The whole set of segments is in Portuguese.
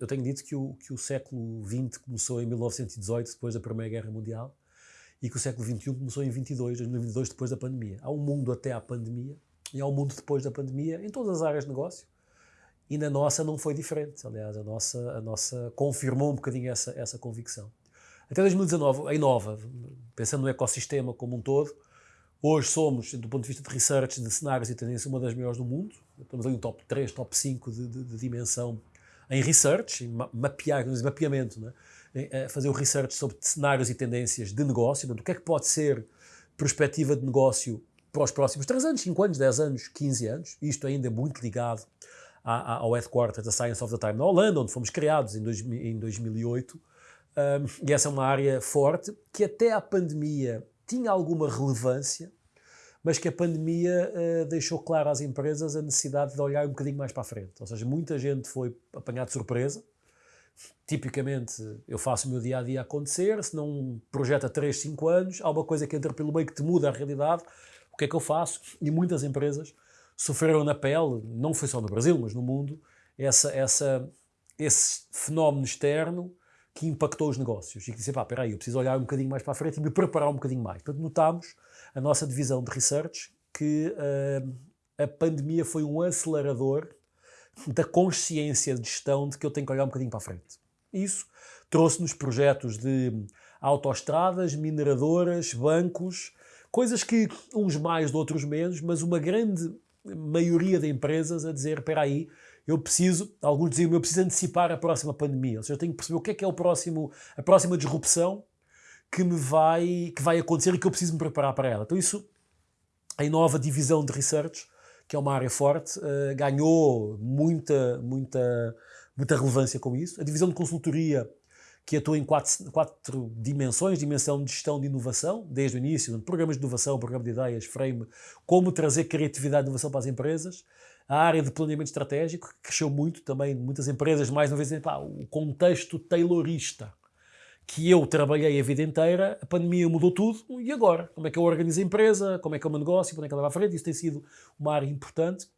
Eu tenho dito que o, que o século XX começou em 1918, depois da Primeira Guerra Mundial, e que o século XXI começou em 22, 2022, depois da pandemia. Há um mundo até à pandemia e há um mundo depois da pandemia em todas as áreas de negócio. E na nossa não foi diferente. Aliás, a nossa, a nossa confirmou um bocadinho essa, essa convicção. Até 2019, a Inova, pensando no ecossistema como um todo, hoje somos, do ponto de vista de research, de cenários e tendência, uma das maiores do mundo. Estamos ali no top 3, top 5 de, de, de dimensão em research, em mapear, mapeamento, né? fazer o research sobre cenários e tendências de negócio, do que é que pode ser perspectiva de negócio para os próximos 3 anos, 5 anos, 10 anos, 15 anos, isto ainda é muito ligado ao headquarters da Science of the Time na Holanda, onde fomos criados em, dois, em 2008, um, e essa é uma área forte que até a pandemia tinha alguma relevância, mas que a pandemia uh, deixou claro às empresas a necessidade de olhar um bocadinho mais para a frente. Ou seja, muita gente foi apanhada de surpresa. Tipicamente, eu faço o meu dia a dia acontecer, se não projeta 3, 5 anos, há uma coisa que entra pelo meio que te muda a realidade. O que é que eu faço? E muitas empresas sofreram na pele, não foi só no Brasil, mas no mundo, essa, essa, esse fenómeno externo que impactou os negócios e que disse, pá, espera aí, eu preciso olhar um bocadinho mais para a frente e me preparar um bocadinho mais. Portanto, notámos, a nossa divisão de research, que uh, a pandemia foi um acelerador da consciência de gestão de que eu tenho que olhar um bocadinho para a frente. Isso trouxe-nos projetos de autoestradas, mineradoras, bancos, coisas que uns mais, outros menos, mas uma grande maioria de empresas a dizer, espera aí, eu preciso, alguns diziam, eu preciso antecipar a próxima pandemia, ou seja, eu tenho que perceber o que é que é o próximo, a próxima disrupção que me vai, que vai acontecer e que eu preciso me preparar para ela. Então isso, a nova divisão de research, que é uma área forte, uh, ganhou muita, muita, muita relevância com isso. A divisão de consultoria, que atua em quatro, quatro dimensões, dimensão de gestão de inovação, desde o início, programas de inovação, programa de ideias, frame, como trazer criatividade e inovação para as empresas, a área de planeamento estratégico, que cresceu muito também, muitas empresas, mais uma vez, pá, o contexto taylorista que eu trabalhei a vida inteira, a pandemia mudou tudo, e agora? Como é que eu organizo a empresa? Como é que é o meu negócio? Como é que ela vai à frente? Isso tem sido uma área importante.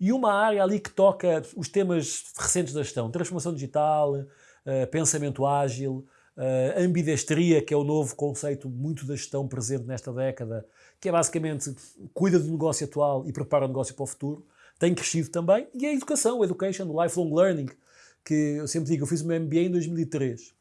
E uma área ali que toca os temas recentes da gestão, transformação digital, uh, pensamento ágil, uh, ambidestria, que é o novo conceito muito da gestão presente nesta década, que é basicamente cuida do negócio atual e prepara o negócio para o futuro tem crescido também, e a educação, a education, o lifelong learning, que eu sempre digo, eu fiz o meu MBA em 2003.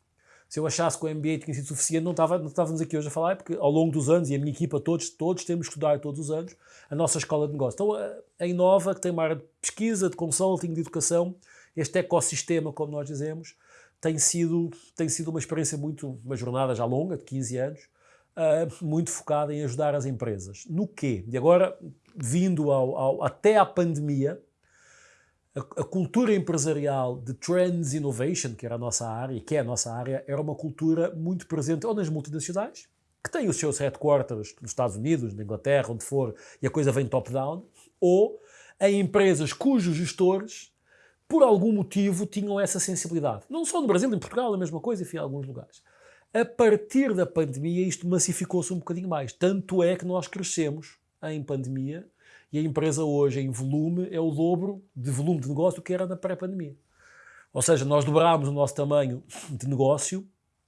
Se eu achasse que o MBA tinha sido suficiente, não, estava, não estávamos aqui hoje a falar, porque ao longo dos anos, e a minha equipa, todos, todos temos que estudar todos os anos, a nossa escola de negócio. Então, a Inova, que tem uma área de pesquisa, de consulting, de educação, este ecossistema, como nós dizemos, tem sido, tem sido uma experiência muito, uma jornada já longa, de 15 anos, uh, muito focada em ajudar as empresas. No quê? E agora, vindo ao, ao, até à pandemia, a, a, cultura empresarial de Trends Innovation, que era a nossa área, e que é a nossa área, era uma cultura muito presente ou nas multinacionais, que têm os seus headquarters nos Estados Unidos, na Inglaterra, onde for, e a coisa vem top-down, ou em empresas cujos gestores, por algum motivo, tinham essa sensibilidade. Não só no Brasil, em Portugal, a mesma coisa, enfim, em alguns lugares. A partir da pandemia, isto massificou-se um bocadinho mais. Tanto é que nós crescemos em pandemia e a empresa hoje, em volume, é o dobro de volume de negócio que era na pré-pandemia. Ou seja, nós dobrámos o nosso tamanho de negócio.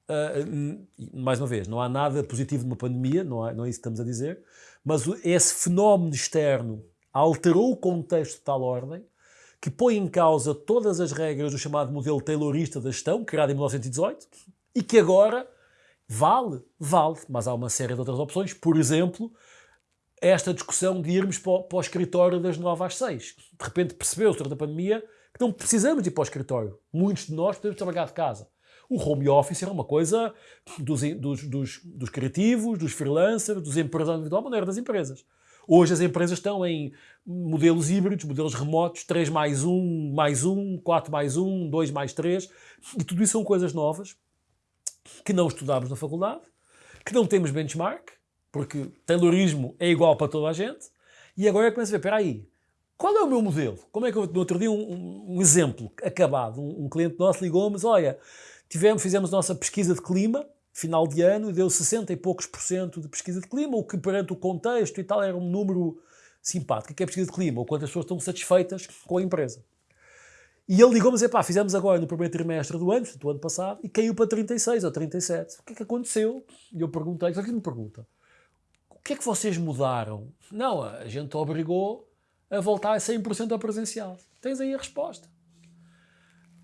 Uh, mais uma vez, não há nada positivo numa pandemia, não, há, não é isso que estamos a dizer, mas esse fenómeno externo alterou o contexto de tal ordem que põe em causa todas as regras do chamado modelo taylorista da gestão, criado em 1918, e que agora vale, vale, mas há uma série de outras opções, por exemplo, esta discussão de irmos para o, para o escritório das 9 às 6. De repente percebeu-se durante a pandemia que não precisamos ir para o escritório. Muitos de nós podemos trabalhar de casa. O home office era uma coisa dos, dos, dos, dos criativos, dos freelancers, dos empresários individuais, maneira das empresas. Hoje as empresas estão em modelos híbridos, modelos remotos, 3 mais 1, mais 1, 4 mais 1, 2 mais 3, e tudo isso são coisas novas que não estudámos na faculdade, que não temos benchmark, porque Taylorismo é igual para toda a gente, e agora eu começo a ver, espera aí, qual é o meu modelo? Como é que eu, no outro dia, um, um exemplo acabado, um, um cliente nosso ligou-me, olha, tivemos, fizemos nossa pesquisa de clima, final de ano, e deu 60 e poucos por cento de pesquisa de clima, o que perante o contexto e tal era um número simpático. O que é pesquisa de clima? O quanto as pessoas estão satisfeitas com a empresa. E ele ligou-me dizer, pá, fizemos agora no primeiro trimestre do ano, do ano passado, e caiu para 36 ou 37. O que é que aconteceu? E eu perguntei, só que me pergunta, o que é que vocês mudaram? Não, a gente obrigou a voltar a 100% ao presencial. Tens aí a resposta.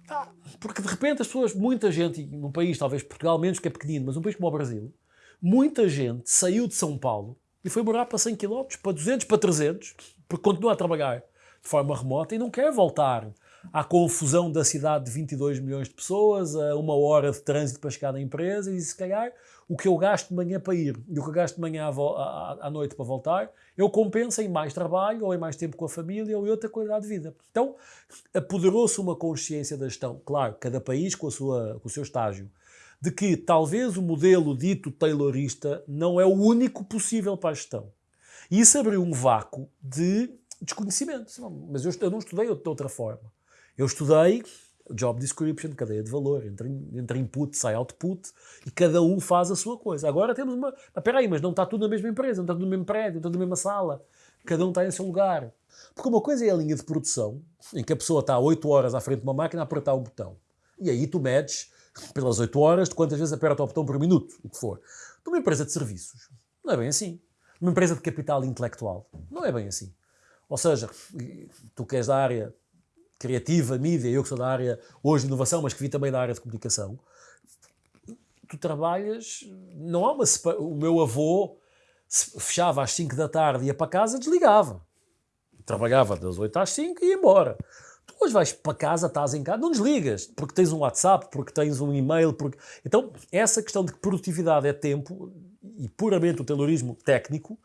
Ah, porque de repente as pessoas, muita gente, num país, talvez Portugal menos que é pequenino, mas um país como o Brasil, muita gente saiu de São Paulo e foi morar para 100 km, para 200, para 300, porque continua a trabalhar de forma remota e não quer voltar à confusão da cidade de 22 milhões de pessoas, a uma hora de trânsito para chegar na empresa e se calhar o que eu gasto de manhã para ir e o que eu gasto de manhã à, à, à noite para voltar, eu compenso em mais trabalho ou em mais tempo com a família ou em outra qualidade de vida. Então, apoderou-se uma consciência da gestão, claro, cada país com, a sua, com o seu estágio, de que talvez o modelo dito taylorista não é o único possível para a gestão. E isso abriu um vácuo de desconhecimento. Mas eu, eu não estudei de outra forma. Eu estudei job description, cadeia de valor, entre, entre input, sai output, e cada um faz a sua coisa. Agora temos uma... Espera aí, mas não está tudo na mesma empresa, não está tudo no mesmo prédio, não está tudo na mesma sala. Cada um está em seu lugar. Porque uma coisa é a linha de produção, em que a pessoa está 8 horas à frente de uma máquina a apertar um botão. E aí tu medes, pelas 8 horas, de quantas vezes aperta o botão por minuto, o que for. Numa empresa de serviços, não é bem assim. Numa empresa de capital intelectual, não é bem assim. Ou seja, tu que és da área criativa, mídia, eu que sou da área hoje de inovação, mas que vi também da área de comunicação, tu trabalhas, não há uma o meu avô fechava às 5 da tarde, ia para casa, desligava. Trabalhava das 8 às 5 e ia embora. Tu hoje vais para casa, estás em casa, não desligas, porque tens um WhatsApp, porque tens um e-mail, porque... Então, essa questão de que produtividade é tempo, e puramente o taylorismo técnico,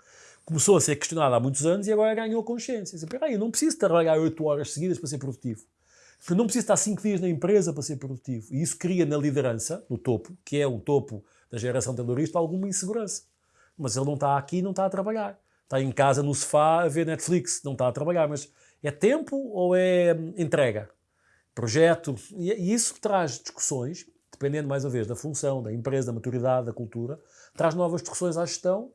começou a ser questionada há muitos anos e agora ganhou consciência. Espera aí, eu não preciso trabalhar 8 horas seguidas para ser produtivo. Eu não preciso estar 5 dias na empresa para ser produtivo. E isso cria na liderança, no topo, que é o topo da geração terrorista, alguma insegurança. Mas ele não está aqui não está a trabalhar. Está em casa no sofá a ver Netflix, não está a trabalhar. Mas é tempo ou é entrega? Projeto? E isso traz discussões, dependendo mais uma vez da função, da empresa, da maturidade, da cultura, traz novas discussões à gestão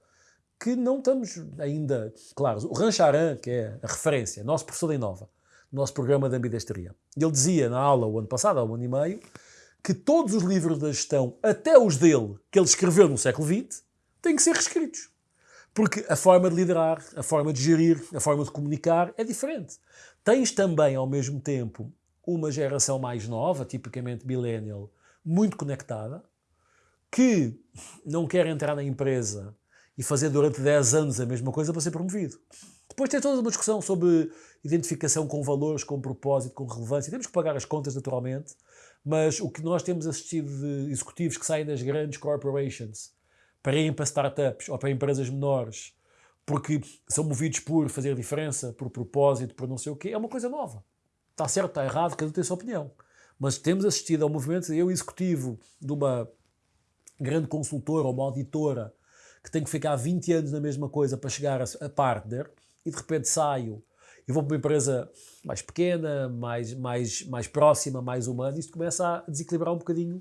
que não estamos ainda claros. O Rancharan, que é a referência, nosso professor da Inova, nosso programa de ambidestria, ele dizia na aula o ano passado, há um ano e meio, que todos os livros da gestão, até os dele, que ele escreveu no século XX, têm que ser reescritos. Porque a forma de liderar, a forma de gerir, a forma de comunicar é diferente. Tens também, ao mesmo tempo, uma geração mais nova, tipicamente millennial, muito conectada, que não quer entrar na empresa e fazer durante 10 anos a mesma coisa para ser promovido. Depois tem toda uma discussão sobre identificação com valores, com propósito, com relevância. Temos que pagar as contas naturalmente, mas o que nós temos assistido de executivos que saem das grandes corporations para irem para startups ou para empresas menores porque são movidos por fazer diferença, por propósito, por não sei o quê, é uma coisa nova. Está certo, está errado, cada um tem a sua opinião. Mas temos assistido ao movimento, eu executivo de uma grande consultora ou uma auditora que tenho que ficar 20 anos na mesma coisa para chegar a, partner e de repente saio e vou para uma empresa mais pequena, mais, mais, mais próxima, mais humana, isto começa a desequilibrar um bocadinho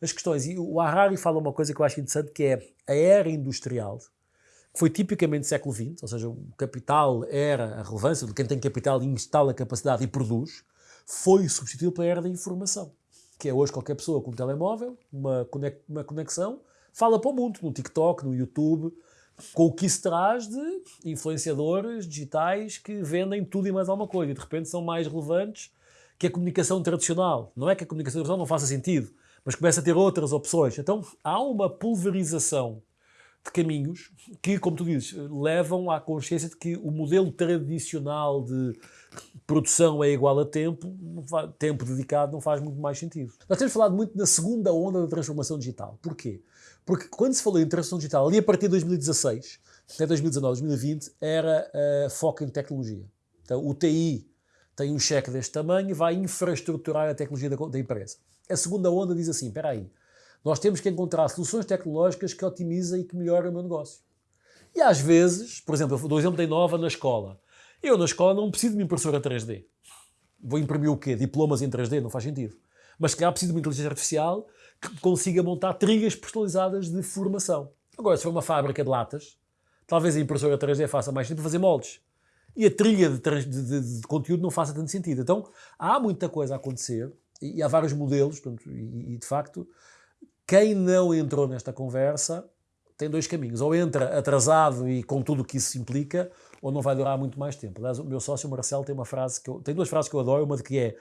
as questões. E o Harari fala uma coisa que eu acho interessante, que é a era industrial, que foi tipicamente século XX, ou seja, o capital era a relevância de quem tem capital instala capacidade e produz, foi substituído pela era da informação, que é hoje qualquer pessoa com um telemóvel, uma, uma conexão, fala para o mundo, no TikTok, no YouTube, com o que isso traz de influenciadores digitais que vendem tudo e mais alguma coisa e de repente são mais relevantes que a comunicação tradicional. Não é que a comunicação tradicional não faça sentido, mas começa a ter outras opções. Então há uma pulverização de caminhos que, como tu dizes, levam à consciência de que o modelo tradicional de produção é igual a tempo, tempo dedicado não faz muito mais sentido. Nós temos falado muito na segunda onda da transformação digital. Porquê? Porque quando se falou em transformação digital, ali a partir de 2016, até 2019, 2020, era uh, foco em tecnologia. Então, o TI tem um cheque deste tamanho e vai infraestruturar a tecnologia da, da empresa. A segunda onda diz assim, espera aí, nós temos que encontrar soluções tecnológicas que otimizem e que melhorem o meu negócio. E às vezes, por exemplo, eu dou exemplo da Inova na escola. Eu na escola não preciso de uma impressora 3D. Vou imprimir o quê? Diplomas em 3D? Não faz sentido. Mas se calhar preciso de uma inteligência artificial que consiga montar trilhas personalizadas de formação. Agora, se for uma fábrica de latas, talvez a impressora 3D faça mais sentido fazer moldes. e a trilha de, de, de, de, conteúdo não faça tanto sentido. Então há muita coisa a acontecer e, e há vários modelos, portanto, e, e, de facto, quem não entrou nesta conversa tem dois caminhos. Ou entra atrasado e com tudo o que isso implica, ou não vai durar muito mais tempo. Aliás, o meu sócio Marcelo tem uma frase que eu, tem duas frases que eu adoro, uma de que é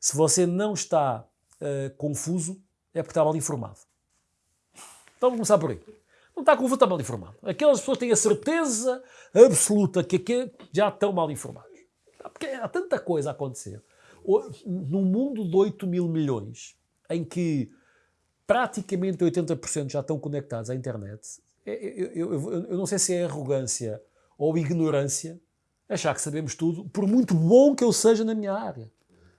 se você não está uh, confuso, é porque está mal informado. Então vamos começar por aí. Não está confuso, está mal informado. Aquelas pessoas têm a certeza absoluta que aqui já estão mal informados. Porque há tanta coisa a acontecer. Num mundo de 8 mil milhões, em que praticamente 80% já estão conectados à internet, eu, eu, eu, eu, não sei se é arrogância ou ignorância achar que sabemos tudo, por muito bom que eu seja na minha área.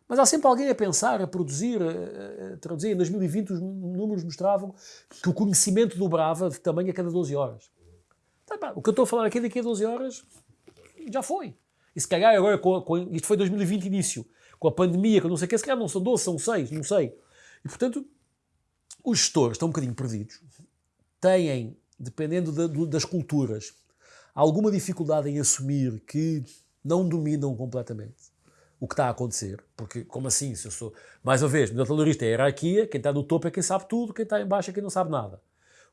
Mas há sempre alguém a pensar, a produzir, a, traduzir. Em 2020 os números mostravam que o conhecimento dobrava de tamanho a cada 12 horas. Tá, o que eu estou a falar aqui daqui a 12 horas já foi. E se calhar agora, com, com, isto foi 2020 início, com a pandemia, com não sei o que, se calhar não são 12, são 6, não sei. E portanto, os gestores estão um bocadinho perdidos, têm, dependendo da, das culturas, alguma dificuldade em assumir que não dominam completamente o que está a acontecer, porque como assim, se eu sou, mais uma vez, modelo talurista é a hierarquia, quem está no topo é quem sabe tudo, quem está em baixo é quem não sabe nada.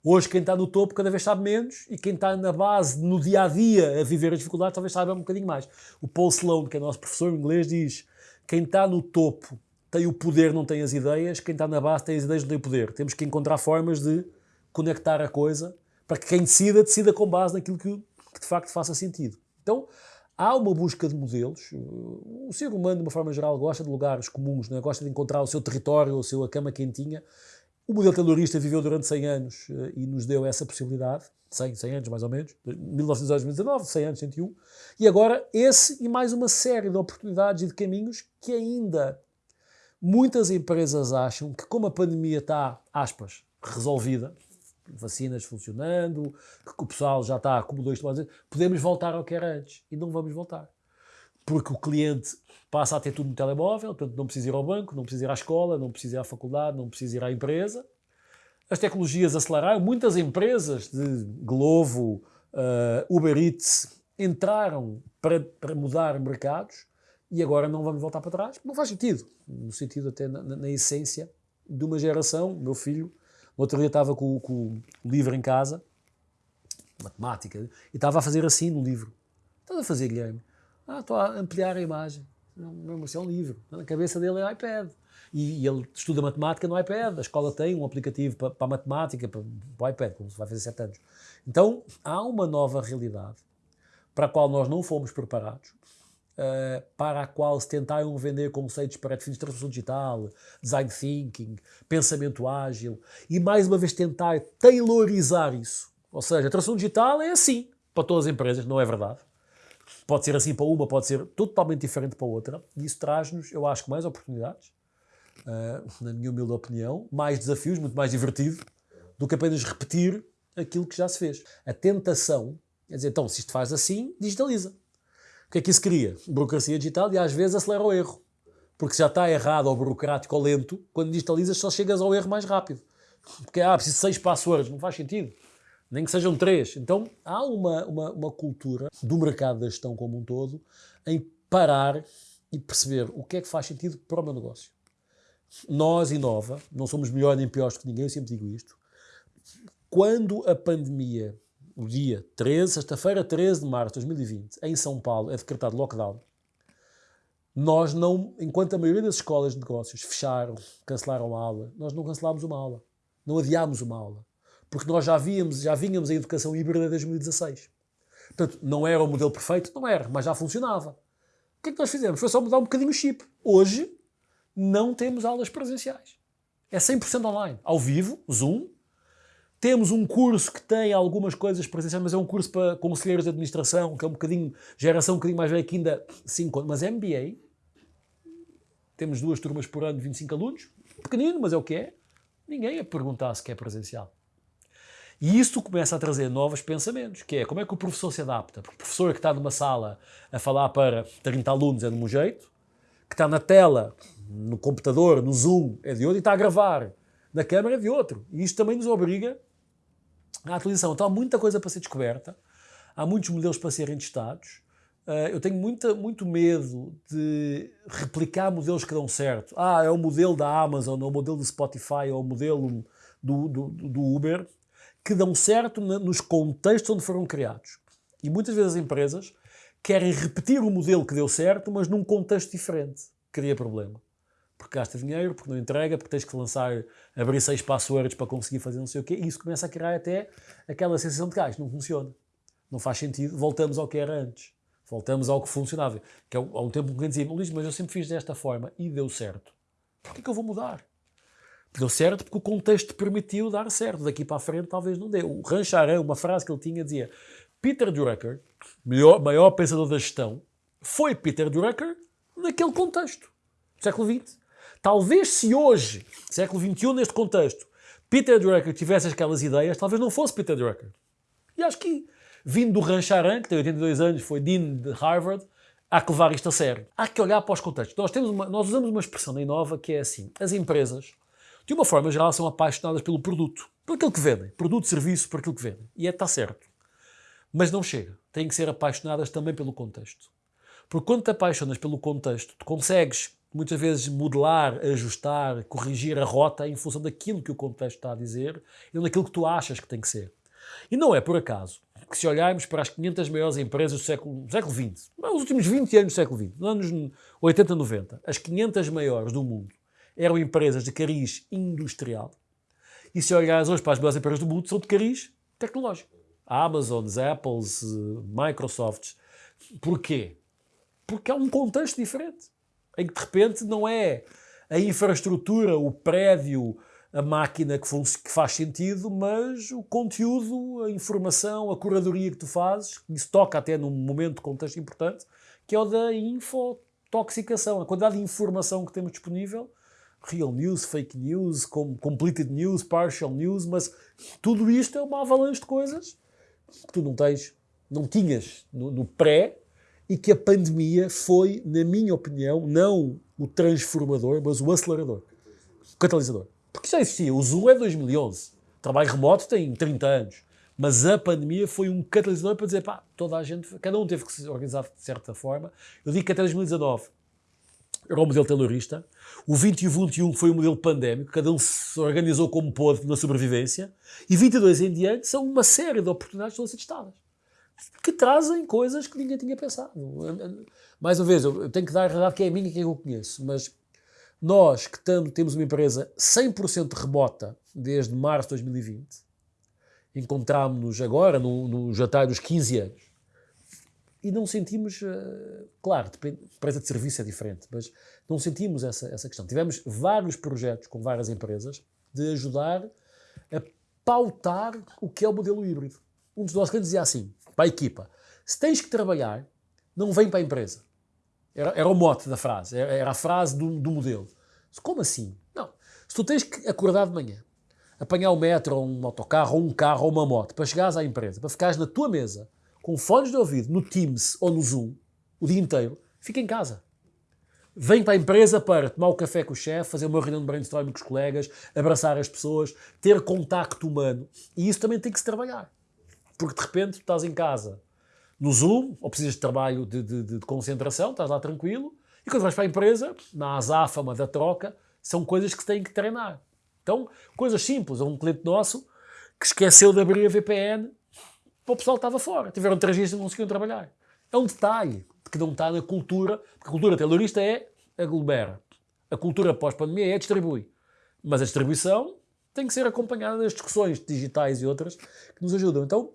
Hoje quem está no topo cada vez sabe menos e quem está na base, no dia a dia, a viver as dificuldades, talvez saiba um bocadinho mais. O Paul Sloan, que é nosso professor em inglês, diz: quem está no topo tem o poder, não tem as ideias, quem está na base tem as ideias, não tem o poder. Temos que encontrar formas de conectar a coisa para que quem decida, decida com base naquilo que, que de facto faça sentido. Então, há uma busca de modelos. O ser humano, de uma forma geral, gosta de lugares comuns, não é? gosta de encontrar o seu território, a cama quentinha. O modelo taylorista viveu durante 100 anos eh, e nos deu essa possibilidade. 100, 100 anos mais ou menos, 1919, 100 anos, 101. E agora esse e mais uma série de oportunidades e de caminhos que ainda muitas empresas acham que como a pandemia está, aspas, resolvida, vacinas funcionando, que o pessoal já está dois tomadas, podemos voltar ao que era antes. E não vamos voltar. Porque o cliente passa a ter tudo no telemóvel, portanto não precisa ir ao banco, não precisa ir à escola, não precisa ir à faculdade, não precisa ir à empresa. As tecnologias aceleraram, muitas empresas de Glovo, uh, Uber Eats entraram para, para mudar mercados e agora não vamos voltar para trás. Não faz sentido, no sentido até na, na essência de uma geração, meu filho, no outro dia estava com, com o livro em casa, matemática, e estava a fazer assim no livro. Estás a fazer, Guilherme? Ah, estou a ampliar a imagem. Não, não, é um livro. Na cabeça dele é iPad. E, e, ele estuda matemática no iPad. A escola tem um aplicativo para, para matemática, para, para o iPad, como se vai fazer 7 anos. Então, há uma nova realidade para a qual nós não fomos preparados uh, para a qual se tentaram vender conceitos para definição de transformação digital, design thinking, pensamento ágil, e mais uma vez tentar taylorizar isso. Ou seja, a transformação digital é assim para todas as empresas, não é verdade. Pode ser assim para uma, pode ser totalmente diferente para outra, e isso traz-nos, eu acho mais oportunidades, uh, na minha humilde opinião, mais desafios, muito mais divertido, do que apenas repetir aquilo que já se fez. A tentação, quer dizer, então, se isto faz assim, digitaliza. O que é que isso cria? Burocracia digital e às vezes acelera o erro. Porque já está errado ou burocrático ou lento, quando digitalizas só chegas ao erro mais rápido. Porque, ah, preciso seis passwords, não faz sentido. Nem que sejam três. Então, há uma, uma, uma cultura do mercado da gestão como um todo em parar e perceber o que é que faz sentido para o meu negócio. Nós, Inova, não somos melhores nem piores que ninguém, eu sempre digo isto. Quando a pandemia o dia 13, sexta-feira, 13 de março de 2020, em São Paulo, é decretado lockdown, nós não, enquanto a maioria das escolas de negócios fecharam, cancelaram a aula, nós não cancelámos uma aula, não adiámos uma aula, porque nós já víamos, já vínhamos a educação híbrida desde 2016. Portanto, não era o modelo perfeito, não era, mas já funcionava. O que é que nós fizemos? Foi só mudar um bocadinho o chip. Hoje, não temos aulas presenciais. É 100% online, ao vivo, Zoom, temos um curso que tem algumas coisas presenciais, mas é um curso para conselheiros de administração, que é um bocadinho, geração um bocadinho mais velha que ainda 5 mas MBA. Temos duas turmas por ano de 25 alunos, pequenino, mas é o que é. Ninguém a perguntar se quer presencial. E isto começa a trazer novos pensamentos, que é como é que o professor se adapta. Porque o professor que está numa sala a falar para 30 alunos é de um jeito, que está na tela, no computador, no Zoom, é de outro, e está a gravar na câmara é de outro. E isto também nos obriga a atualização. Então há muita coisa para ser descoberta, há muitos modelos para serem testados, Uh, eu tenho muita, muito medo de replicar modelos que dão certo. Ah, é o modelo da Amazon, ou o modelo do Spotify, ou o modelo do, do, do Uber, que dão certo nos contextos onde foram criados. E muitas vezes as empresas querem repetir o modelo que deu certo, mas num contexto diferente. Cria problema. Porque gasta dinheiro, porque não entrega, porque tens que lançar, abrir seis passwords para conseguir fazer não sei o quê, e isso começa a criar até aquela sensação de que ah, não funciona. Não faz sentido, voltamos ao que era antes. Voltamos ao que funcionava. Que há um tempo que dizia, Luís, mas eu sempre fiz desta forma e deu certo. Por que, eu vou mudar? Deu certo porque o contexto permitiu dar certo. Daqui para a frente talvez não dê. O Rancharan, uma frase que ele tinha, dizia Peter Drucker, maior pensador da gestão, foi Peter Drucker naquele contexto. Século XX. Talvez se hoje, século XXI, neste contexto, Peter Drucker tivesse aquelas ideias, talvez não fosse Peter Drucker. E acho que, vindo do Rancharan, que tem 82 anos, foi Dean de Harvard, há que levar isto a sério. Há que olhar para os contextos. Nós, temos uma, nós usamos uma expressão na Inova que é assim: as empresas de uma forma geral, são apaixonadas pelo produto, por aquilo que vendem. Produto, serviço, por aquilo que vendem. E é, está certo. Mas não chega. Têm que ser apaixonadas também pelo contexto. Porque quando te apaixonas pelo contexto, tu consegues muitas vezes modelar, ajustar, corrigir a rota em função daquilo que o contexto está a dizer e daquilo que tu achas que tem que ser. E não é por acaso que se olharmos para as 500 maiores empresas do século, do século XX, nos últimos 20 anos do século XX, nos anos 80, 90, as 500 maiores do mundo, eram empresas de cariz industrial. E se olhares hoje para as melhores empresas do mundo, são de cariz tecnológico. Amazons, Apples, Microsofts. Porquê? Porque é um contexto diferente. Em que de repente não é a infraestrutura, o prédio, a máquina que, que, faz sentido, mas o conteúdo, a informação, a curadoria que tu fazes, isso toca até num momento de contexto importante, que é o da infotoxicação, a quantidade de informação que temos disponível. Real news, fake news, completed news, partial news, mas tudo isto é uma avalanche de coisas que tu não tens, não tinhas no, no pré e que a pandemia foi, na minha opinião, não o transformador, mas o acelerador, o catalisador. Porque já existia, o Zoom é de 2011, trabalho remoto tem 30 anos, mas a pandemia foi um catalisador para dizer, pá, toda a gente, cada um teve que se organizar de certa forma. Eu digo que até 2019 era o modelo terrorista. O 20 e o 21 foi o modelo pandémico, cada um se organizou como pôde na sobrevivência. E 22 em diante são uma série de oportunidades que estão a ser testadas, que trazem coisas que ninguém tinha pensado. Mais uma vez, eu tenho que dar a realidade que é a minha que eu conheço, mas nós que temos uma empresa 100% remota desde março de 2020, encontrámos-nos agora no, no jantar dos 15 anos e não sentimos, uh, claro, empresa de serviço é diferente, mas não sentimos essa, essa questão. Tivemos vários projetos com várias empresas de ajudar a pautar o que é o modelo híbrido. Um dos nossos clientes dizia assim, para a equipa, se tens que trabalhar, não vem para a empresa. Era, era o mote da frase, era, a frase do, do modelo. Como assim? Não. Se tu tens que acordar de manhã, apanhar o metro, ou um autocarro, ou um carro, ou uma moto, para chegares à empresa, para ficares na tua mesa, com fones de ouvido no Teams ou no Zoom o dia inteiro, fica em casa. Vem para a empresa para tomar o um café com o chefe, fazer uma reunião de brainstorming com os colegas, abraçar as pessoas, ter contacto humano. E isso também tem que se trabalhar. Porque de repente estás em casa no Zoom, ou precisas de trabalho de, de, de concentração, estás lá tranquilo, e quando vais para a empresa, na azáfama da troca, são coisas que se têm que treinar. Então, coisas simples. Há um cliente nosso que esqueceu de abrir a VPN o pessoal estava fora. Tiveram três dias e não conseguiam trabalhar. É um detalhe que não está na cultura, porque a cultura terrorista é aglomera. A cultura pós-pandemia é distribui. Mas a distribuição tem que ser acompanhada das discussões digitais e outras que nos ajudam. Então,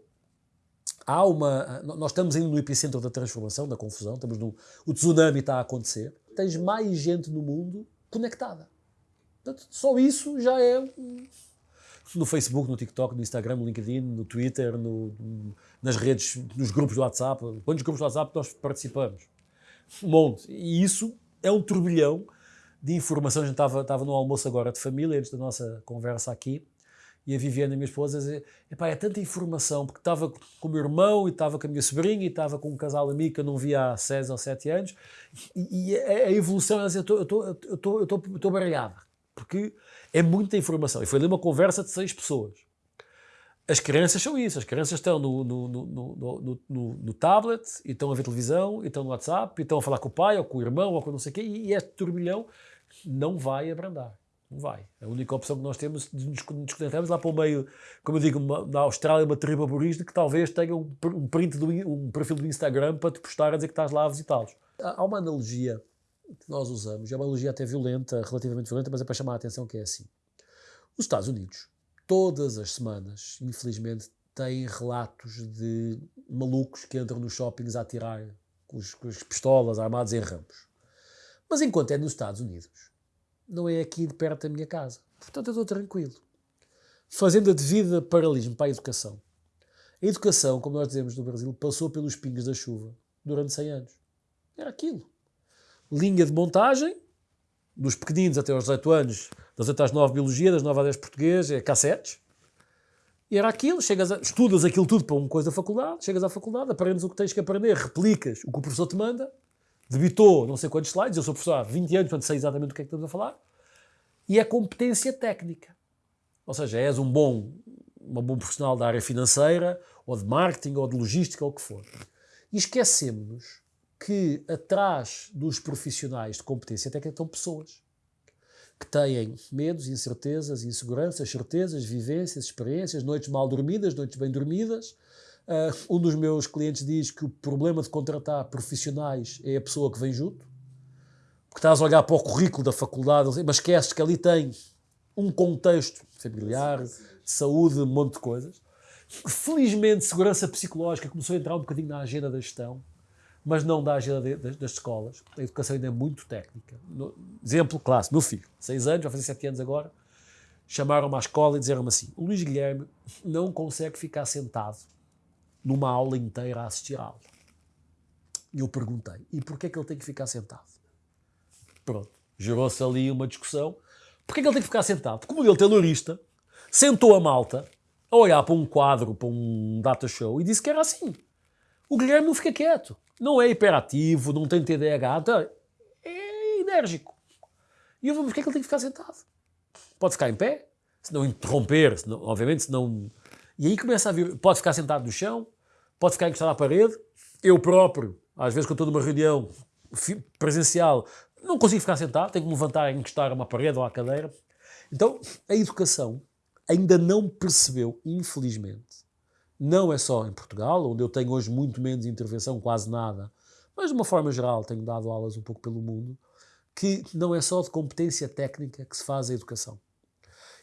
há uma. Nós estamos ainda no epicentro da transformação, da confusão, estamos no, o tsunami está a acontecer. Tens mais gente no mundo conectada. Portanto, só isso já é no Facebook, no TikTok, no Instagram, no LinkedIn, no Twitter, no, nas redes, nos grupos do WhatsApp. Quantos grupos do WhatsApp nós participamos? Um monte. E isso é um turbilhão de informação. A gente estava, estava no almoço agora de família, antes da nossa conversa aqui, e a Viviane, a minha esposa, dizia, é tanta informação, porque estava com o meu irmão, e estava com a minha sobrinha, e estava com um casal amigo que eu não via há 6 ou 7 anos, e, e a, a evolução, ela dizia, eu estou baralhada, porque é muita informação. E foi ali uma conversa de seis pessoas. as crianças são isso, as crianças estão no, no, no, no, no tablet, e estão a ver televisão, e estão no WhatsApp, e estão a falar com o pai, ou com o irmão, ou com não sei o quê, e este turbilhão não vai abrandar. Não vai. A única opção que nós temos de nos desconectarmos lá para o meio, como eu digo, uma, na Austrália, uma tribo aborígene que talvez tenha um, um print, do, um perfil do Instagram para te postar a dizer que estás lá a visitá-los. Há uma analogia que nós usamos, é uma analogia até violenta, relativamente violenta, mas é para chamar a atenção que é assim. Os Estados Unidos, todas as semanas, infelizmente, têm relatos de malucos que entram nos shoppings a atirar com, as pistolas armados em ramos. Mas enquanto é nos Estados Unidos, não é aqui de perto da minha casa. Portanto, eu estou tranquilo. Fazendo a devida paralelismo para a educação. A educação, como nós dizemos no Brasil, passou pelos pingos da chuva durante 100 anos. Era aquilo. Linha de montagem, dos pequeninos até aos 18 anos, das 8 às 9 biologia, das 9 às 10 português, é cassetes. E era aquilo, chegas a, estudas aquilo tudo para uma coisa da faculdade, chegas à faculdade, aprendes o que tens que aprender, replicas o que o professor te manda, debitou não sei quantos slides, eu sou professor há 20 anos, portanto sei exatamente do que é que estamos a falar, e é competência técnica. Ou seja, és um bom, uma bom profissional da área financeira, ou de marketing, ou de logística, ou o que for. E esquecemos que atrás dos profissionais de competência técnica estão pessoas que têm medos, incertezas, inseguranças, certezas, vivências, experiências, noites mal dormidas, noites bem dormidas, Uh, um dos meus clientes diz que o problema de contratar profissionais é a pessoa que vem junto, porque estás a olhar para o currículo da faculdade, mas esqueces que ali tem um contexto familiar, de saúde, um monte de coisas. Felizmente, segurança psicológica começou a entrar um bocadinho na agenda da gestão, mas não da agenda de, das, das, escolas. A educação ainda é muito técnica. No, exemplo clássico, meu filho, 6 anos, vai fazer 7 anos agora, chamaram-me à escola e disseram-me assim: o Luís Guilherme não consegue ficar sentado numa aula inteira a assistir a aula. E eu perguntei, e porquê é que ele tem que ficar sentado? Pronto, gerou-se ali uma discussão. Porquê é que ele tem que ficar sentado? Como ele taylorista, sentou a malta a olhar para um quadro, para um data show, e disse que era assim. O Guilherme não fica quieto. Não é hiperativo, não tem TDAH, então, é enérgico. E eu vou, porquê é que ele tem que ficar sentado? Pode ficar em pé, se não interromper, se obviamente, se não... E aí começa a vir, pode ficar sentado no chão, pode ficar encostado à parede. Eu próprio, às vezes quando estou numa reunião presencial, não consigo ficar sentado, tenho que me levantar e encostar a uma parede ou à cadeira. Então, a educação ainda não percebeu, infelizmente, não é só em Portugal, onde eu tenho hoje muito menos intervenção, quase nada, mas de uma forma geral tenho dado aulas um pouco pelo mundo, que não é só de competência técnica que se faz a educação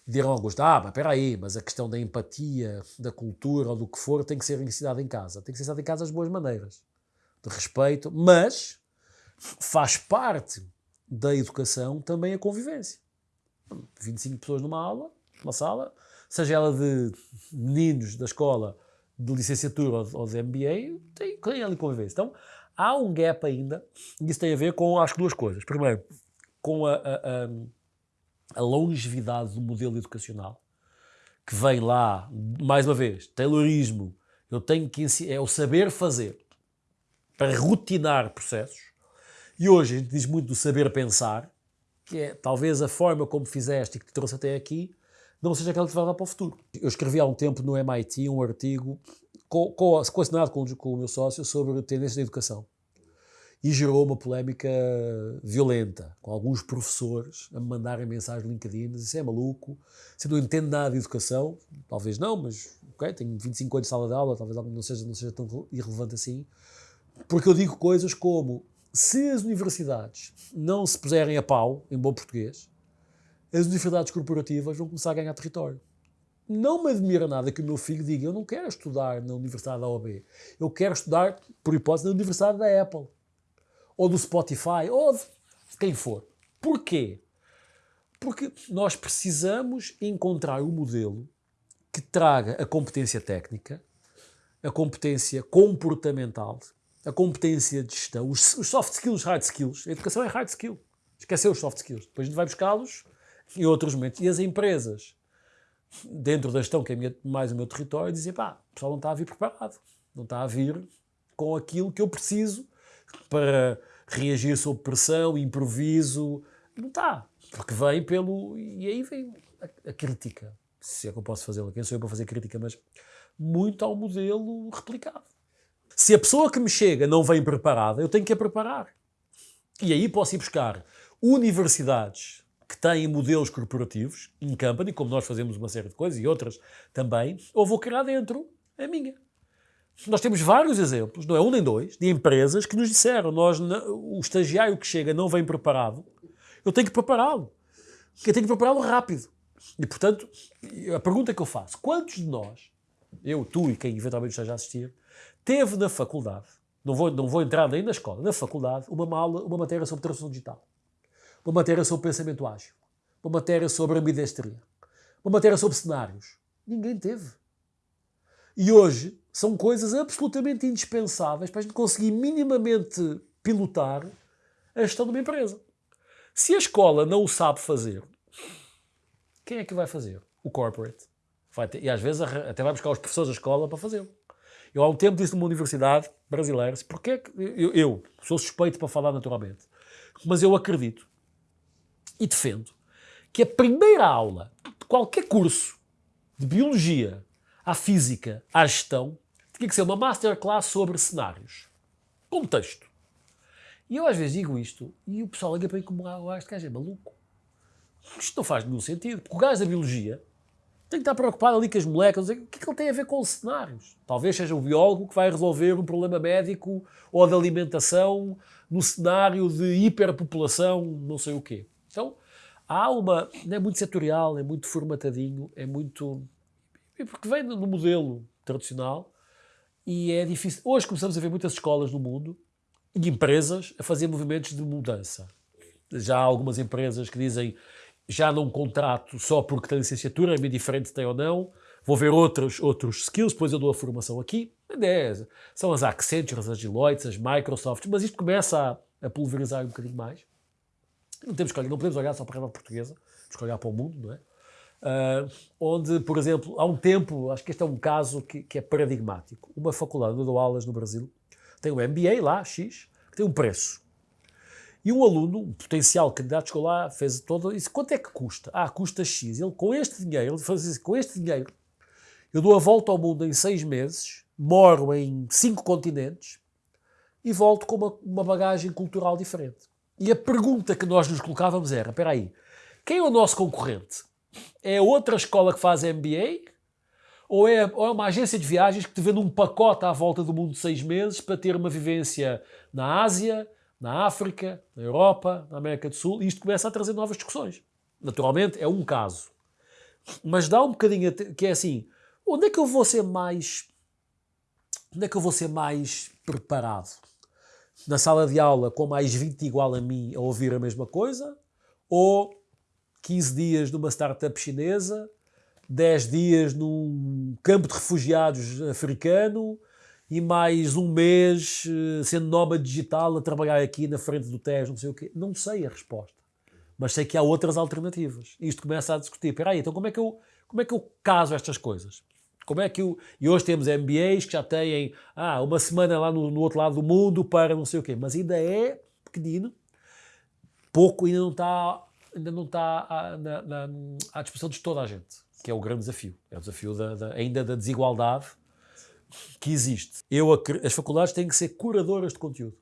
dirão alguns, ah, mas espera aí, mas a questão da empatia, da cultura ou do que for tem que ser ensinada em casa. Tem que ser ensinada em casa as boas maneiras, de respeito, mas faz parte da educação também a convivência. 25 pessoas numa aula, numa sala, seja ela de meninos da escola, de licenciatura ou de MBA, tem, tem ali convivência. Então, há um gap ainda, e isso tem a ver com, acho que duas coisas. Primeiro, com a, a, a a longevidade do modelo educacional, que vem lá, mais uma vez, Taylorismo, eu tenho que é o saber fazer para rotinar processos. E hoje a gente diz muito do saber pensar, que é talvez a forma como fizeste e que te trouxe até aqui, não seja aquela que te vai dar para o futuro. Eu escrevi há um tempo no MIT um artigo co, co, com, com o meu sócio sobre tendências da educação e gerou uma polémica violenta, com alguns professores a me mandarem mensagens no LinkedIn, isso é maluco, você não entende nada de educação, talvez não, mas ok, tenho 25 anos de sala de aula, talvez não seja, não seja tão irrelevante assim, porque eu digo coisas como, se as universidades não se puserem a pau, em bom português, as universidades corporativas vão começar a ganhar território. Não me admira nada que o meu filho diga, eu não quero estudar na Universidade da OB, eu quero estudar, por hipótese, na Universidade da Apple ou do Spotify, ou de quem for. Porquê? Porque nós precisamos encontrar um modelo que traga a competência técnica, a competência comportamental, a competência de gestão, os, soft skills, hard skills. A educação é hard skill. Esqueceu os soft skills. Depois a gente vai buscá-los em outros momentos. E as empresas, dentro da gestão, que é mais o meu território, dizem, pá, o pessoal não está a vir preparado. Não está a vir com aquilo que eu preciso para reagir sob pressão, improviso. Não está. Porque vem pelo. E aí vem a, a crítica. se é que eu posso fazê-la, quem sou eu para fazer crítica, mas muito ao modelo replicado. Se a pessoa que me chega não vem preparada, eu tenho que a preparar. E aí posso ir buscar universidades que têm modelos corporativos, in company, como nós fazemos uma série de coisas e outras também, ou vou criar dentro a minha. Nós temos vários exemplos, não é um nem dois, de empresas que nos disseram, nós, o estagiário que chega não vem preparado, eu tenho que prepará-lo. Eu tenho que prepará-lo rápido. E, portanto, a pergunta que eu faço, quantos de nós, eu, tu e quem eventualmente esteja a assistir, teve na faculdade, não vou, não vou entrar nem na escola, na faculdade, uma, mala, uma matéria sobre transformação digital, uma matéria sobre pensamento ágil, uma matéria sobre ambidestria, uma matéria sobre cenários. Ninguém teve. E hoje são coisas absolutamente indispensáveis para a gente conseguir minimamente pilotar a gestão de uma empresa. Se a escola não o sabe fazer, quem é que vai fazer? O corporate. Vai ter, e às vezes até vai buscar os professores da escola para fazê-lo. Eu há um tempo disse numa universidade brasileira, porque é que eu, eu sou suspeito para falar naturalmente, mas eu acredito e defendo que a primeira aula de qualquer curso de biologia à física à gestão tinha que ser uma masterclass sobre cenários. Contexto. E eu às vezes digo isto e o pessoal liga para mim como ah, este gajo é maluco. Isto não faz nenhum sentido. Porque o gajo da biologia tem que estar preocupado ali com as moléculas. O que é que ele tem a ver com os cenários? Talvez seja o biólogo que vai resolver um problema médico ou de alimentação no cenário de hiperpopulação, não sei o quê. Então, há uma. É muito setorial, é muito formatadinho, é muito. Porque vem no modelo tradicional e é difícil. Hoje começamos a ver muitas escolas no mundo e empresas a fazer movimentos de mudança. Já há algumas empresas que dizem já não contrato só porque tem licenciatura, é bem diferente tem ou não, vou ver outros, outros skills, depois eu dou a formação aqui. É, são as Accentures, as Deloitte, as Microsoft, mas isto começa a, a pulverizar um bocadinho mais. Não, temos que olhar, não podemos olhar só para a realidade portuguesa, temos que olhar para o mundo, não é? Uh, onde, por exemplo, há um tempo, acho que este é um caso que, que é paradigmático. Uma faculdade eu dou aulas no Brasil tem um MBA lá, X, que tem um preço. E um aluno, um potencial candidato, chegou lá, fez todo disse: quanto é que custa? Ah, custa X. Ele, com este dinheiro, ele faz assim, com este dinheiro, eu dou a volta ao mundo em seis meses, moro em cinco continentes e volto com uma, uma bagagem cultural diferente. E a pergunta que nós nos colocávamos era: espera aí, quem é o nosso concorrente? É outra escola que faz MBA? Ou é, ou é uma agência de viagens que te vende um pacote à volta do mundo de seis meses para ter uma vivência na Ásia, na África, na Europa, na América do Sul, e isto começa a trazer novas discussões. Naturalmente, é um caso. Mas dá um bocadinho que é assim, onde é que eu vou ser mais onde é que eu vou ser mais preparado? Na sala de aula com mais 20 igual a mim a ouvir a mesma coisa? Ou 15 dias numa startup chinesa, 10 dias num campo de refugiados africano e mais um mês eh, sendo nómada digital a trabalhar aqui na frente do TES, não sei o quê. Não sei a resposta. Mas sei que há outras alternativas. Isto começa a discutir. Espera aí, então como é que eu, como é que eu caso estas coisas? Como é que eu... E hoje temos MBAs que já têm ah, uma semana lá no, no outro lado do mundo para não sei o quê. Mas ainda é pequenino. Pouco ainda não está, ainda não está à, na, na, à disposição de toda a gente. Que é o grande desafio. É o desafio da, da, ainda da desigualdade que existe. Eu, as faculdades têm que ser curadoras de conteúdo.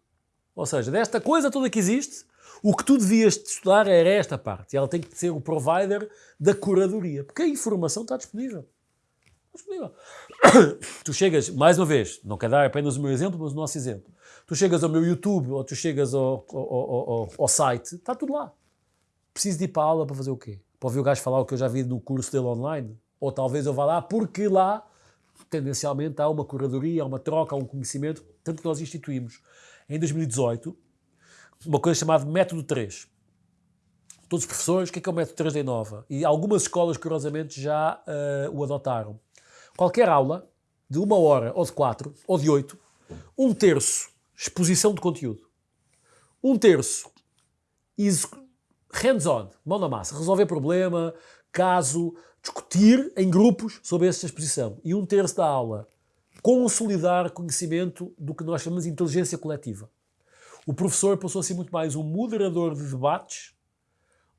Ou seja, desta coisa toda que existe, o que tu devias estudar era esta parte. E ela tem que ser o provider da curadoria. Porque a informação está disponível. Disponível. Tu chegas, mais uma vez, não quero dar apenas o meu exemplo, mas o nosso exemplo. Tu chegas ao meu YouTube ou tu chegas ao, ao, ao, ao site, está tudo lá. Preciso de ir para a aula para fazer o quê? Para ouvir o gajo falar o que eu já vi no curso dele online? Ou talvez eu vá lá porque lá tendencialmente há uma curadoria, há uma troca, há um conhecimento, tanto que nós instituímos em 2018 uma coisa chamada Método 3. Todos os professores, o que é, que é o Método 3 da Inova? E algumas escolas, curiosamente, já uh, o adotaram. Qualquer aula, de uma hora, ou de quatro, ou de oito, um terço exposição de conteúdo, um terço hands-on, mão na massa, resolver problema, caso, discutir em grupos sobre essa exposição. E um terço da aula, consolidar conhecimento do que nós chamamos de inteligência coletiva. O professor passou a ser muito mais um moderador de debates,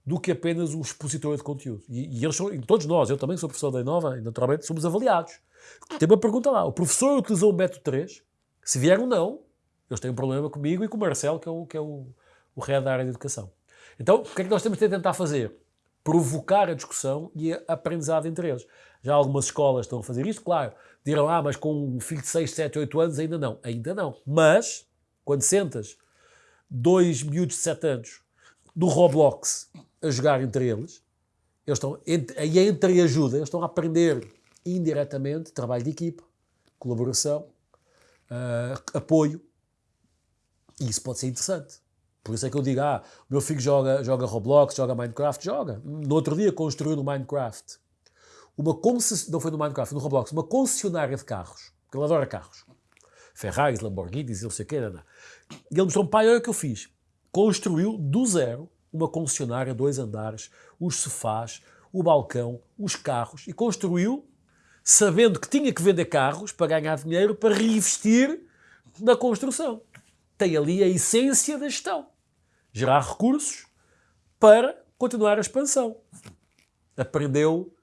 do que apenas um expositor de conteúdo. E, e eles são, e todos nós, eu também sou professor da Inova, e naturalmente somos avaliados. Tem uma pergunta lá, o professor utilizou o método 3? Se vier um não, eles têm um problema comigo e com o Marcelo, que é o, que é o, o head da área de educação. Então, o que é que nós temos de tentar fazer? Provocar a discussão e a aprendizado entre eles. Já algumas escolas estão a fazer isto, claro. Dirão, ah, mas com um filho de 6, 7, 8 anos ainda não. Ainda não. Mas, quando sentas dois miúdos de 7 anos do Roblox a jogar entre eles, eles estão, e entre ajuda, eles estão a aprender indiretamente trabalho de equipa, colaboração, uh, apoio. E isso pode ser interessante. Por isso é que eu digo, ah, meu filho joga, joga Roblox, joga Minecraft, joga. No outro dia construiu no Minecraft uma concessionária, não foi no Minecraft, no Roblox, uma concessionária de carros, porque ele adora carros. Ferraris, Lamborghinis, não sei o não. E ele mostrou-me, pai, olha o que eu fiz. Construiu do zero uma concessionária, dois andares, os sofás, o balcão, os carros, e construiu sabendo que tinha que vender carros para ganhar dinheiro para reinvestir na construção. Tem ali a essência da gestão. Gerar recursos para continuar a expansão. Aprendeu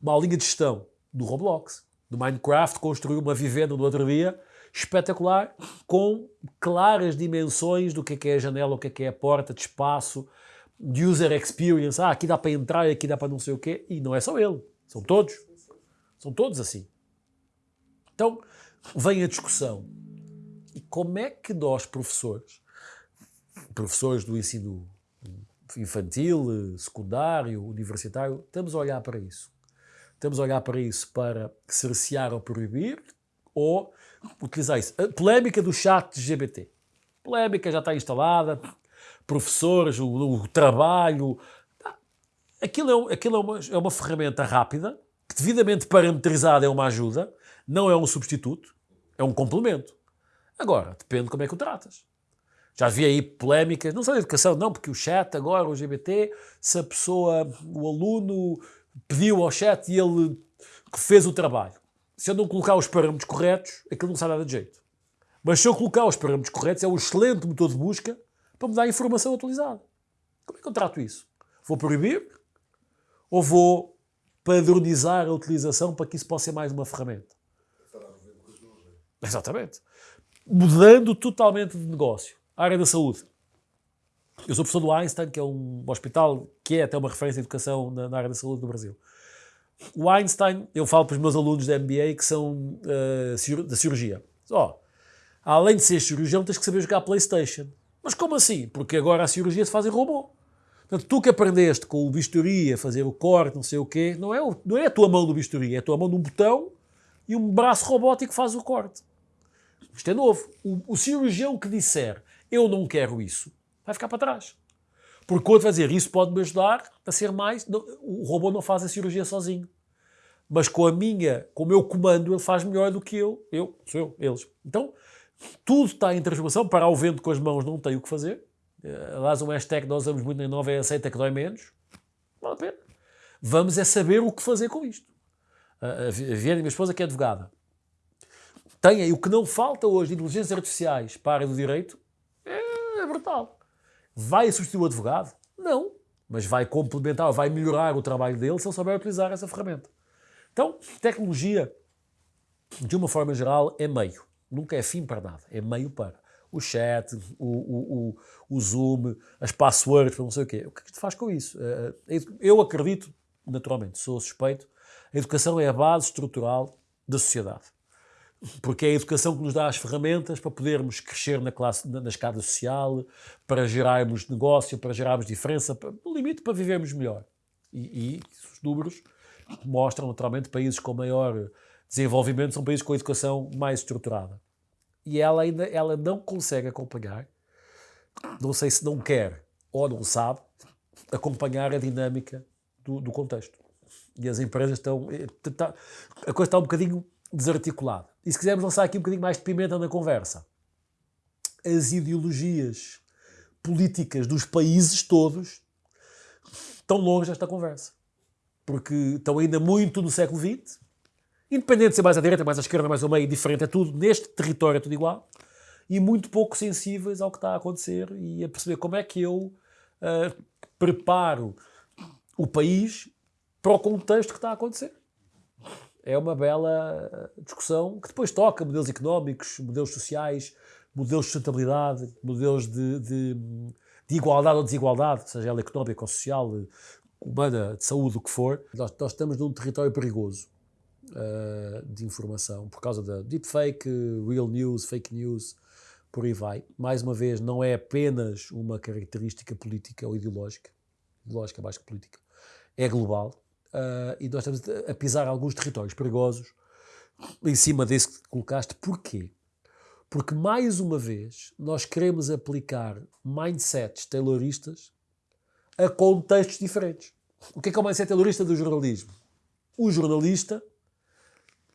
uma linha de gestão do Roblox. Do Minecraft construiu uma vivenda no outro dia espetacular, com claras dimensões do que é, que é a janela, o que é, que é a porta, de espaço, de user experience. Ah, aqui dá para entrar, aqui dá para não sei o quê. E não é só ele, são todos. São todos assim. Então, vem a discussão. E como é que nós, professores, professores do ensino infantil, secundário, universitário, estamos a olhar para isso? Estamos a olhar para isso para cercear ou proibir ou utilizar isso? A polémica do chat GBT. Polémica já está instalada, professores, o, o trabalho. Aquilo, é, aquilo é, uma, é uma ferramenta rápida que devidamente parametrizado é uma ajuda, não é um substituto, é um complemento. Agora, depende de como é que o tratas. Já vi aí polémicas, não só da educação, não, porque o chat agora, o GBT, se a pessoa, o aluno pediu ao chat e ele fez o trabalho. Se eu não colocar os parâmetros corretos, aquilo não sai nada de jeito. Mas se eu colocar os parâmetros corretos, é um excelente motor de busca para me dar informação atualizada. Como é que eu trato isso? Vou proibir? Ou vou padronizar a utilização para que isso possa ser mais uma ferramenta. Exatamente. Mudando totalmente de negócio. A área da saúde. Eu sou professor do Einstein, que é um hospital que é até uma referência de educação na, na área da saúde do Brasil. O Einstein, eu falo para os meus alunos da MBA que são uh, da cirurgia. Ó, oh, além de ser cirurgião, tens que saber jogar Playstation. Mas como assim? Porque agora a cirurgia se faz em robô. Portanto, tu que aprendeste com o bisturi a fazer o corte, não sei o quê, não é, o, não é a tua mão do bisturi, é a tua mão de um botão e um braço robótico faz o corte. Isto é novo. O, o cirurgião que disser eu não quero isso, vai ficar para trás. Porque o outro vai dizer isso pode-me ajudar a ser mais. O robô não faz a cirurgia sozinho. Mas com a minha, com o meu comando, ele faz melhor do que eu. Eu, sou eu, eles. Então, tudo está em transformação. Parar o vento com as mãos não tem o que fazer. Eh, aliás, um hashtag que nós usamos muito na Nova é aceita que dói menos. Vale a pena. Vamos é saber o que fazer com isto. A Viana, minha esposa, que é advogada, tem aí o que não falta hoje de inteligências artificiais para a área do direito, é, brutal. Vai substituir o advogado? Não. Mas vai complementar, vai melhorar o trabalho dele se ele souber utilizar essa ferramenta. Então, tecnologia, de uma forma geral, é meio. Nunca é fim para nada. É meio para o chat, o, o, o, o Zoom, as passwords, não sei o quê. O que é que tu faz com isso? Eh, eh, eu acredito, naturalmente, sou suspeito, a educação é a base estrutural da sociedade. Porque é a educação que nos dá as ferramentas para podermos crescer na, classe, na, escada social, para gerarmos negócio, para gerarmos diferença, para, no limite para vivermos melhor. E, e os números mostram, naturalmente, países com maior desenvolvimento são países com a educação mais estruturada e ela ainda ela não consegue acompanhar, não sei se não quer ou não sabe, acompanhar a dinâmica do, do contexto. E as empresas estão. Eh, tá, a coisa está um bocadinho desarticulada. E se quisermos lançar aqui um bocadinho mais de pimenta na conversa, as ideologias políticas dos países todos estão longe desta conversa. Porque estão ainda muito no século XX, Independente de ser mais à direita, mais à esquerda, mais ao meio, diferente, é tudo, neste território é tudo igual, e muito pouco sensíveis ao que está a acontecer e a perceber como é que eu uh, preparo o país para o contexto que está a acontecer. É uma bela discussão que depois toca modelos económicos, modelos sociais, modelos de sustentabilidade, modelos de, de, de igualdade ou desigualdade, seja ela económica ou social, humana, de saúde, o que for. Nós, nós estamos num território perigoso uh, de informação por causa da deepfake, real news, fake news, por aí vai. Mais uma vez, não é apenas uma característica política ou ideológica, ideológica mais que política, é global. Uh, e nós estamos a pisar alguns territórios perigosos em cima desse que colocaste. Porquê? Porque, mais uma vez, nós queremos aplicar mindsets tayloristas a contextos diferentes. O que é que é o mindset taylorista do jornalismo? O jornalista,